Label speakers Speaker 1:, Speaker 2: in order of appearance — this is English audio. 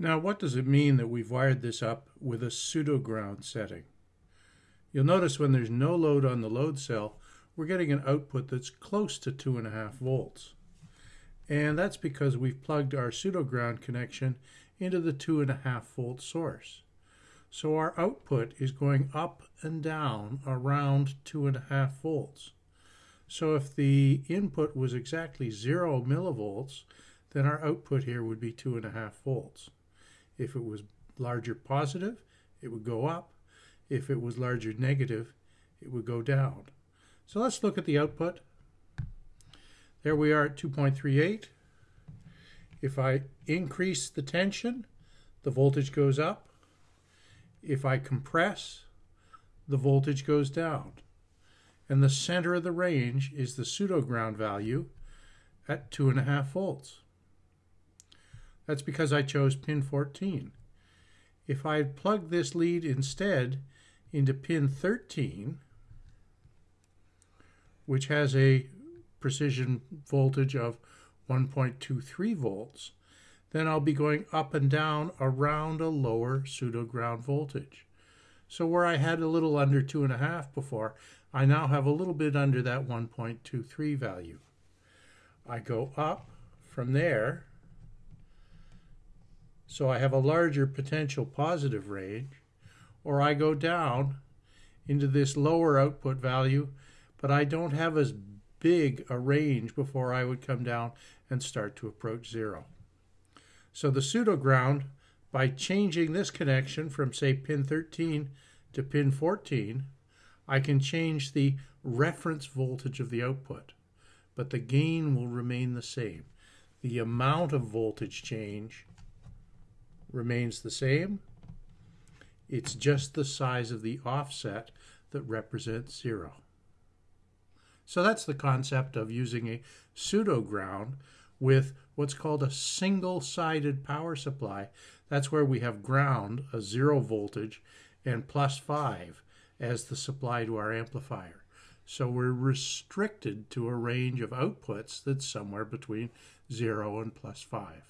Speaker 1: Now, what does it mean that we've wired this up with a pseudo ground setting? You'll notice when there's no load on the load cell, we're getting an output that's close to 2.5 volts. And that's because we've plugged our pseudo ground connection into the 2.5 volt source. So our output is going up and down around 2.5 volts. So if the input was exactly 0 millivolts, then our output here would be 2.5 volts. If it was larger positive, it would go up. If it was larger negative, it would go down. So let's look at the output. There we are at 2.38. If I increase the tension, the voltage goes up. If I compress, the voltage goes down. And the center of the range is the pseudo ground value at 2.5 volts. That's because I chose pin 14. If I had plugged this lead instead into pin 13, which has a precision voltage of 1.23 volts, then I'll be going up and down around a lower pseudo ground voltage. So where I had a little under 2.5 before, I now have a little bit under that 1.23 value. I go up from there so I have a larger potential positive range, or I go down into this lower output value, but I don't have as big a range before I would come down and start to approach zero. So the pseudo ground, by changing this connection from say pin 13 to pin 14, I can change the reference voltage of the output, but the gain will remain the same. The amount of voltage change remains the same. It's just the size of the offset that represents zero. So that's the concept of using a pseudo ground with what's called a single-sided power supply. That's where we have ground, a zero voltage, and plus 5 as the supply to our amplifier. So we're restricted to a range of outputs that's somewhere between 0 and plus 5.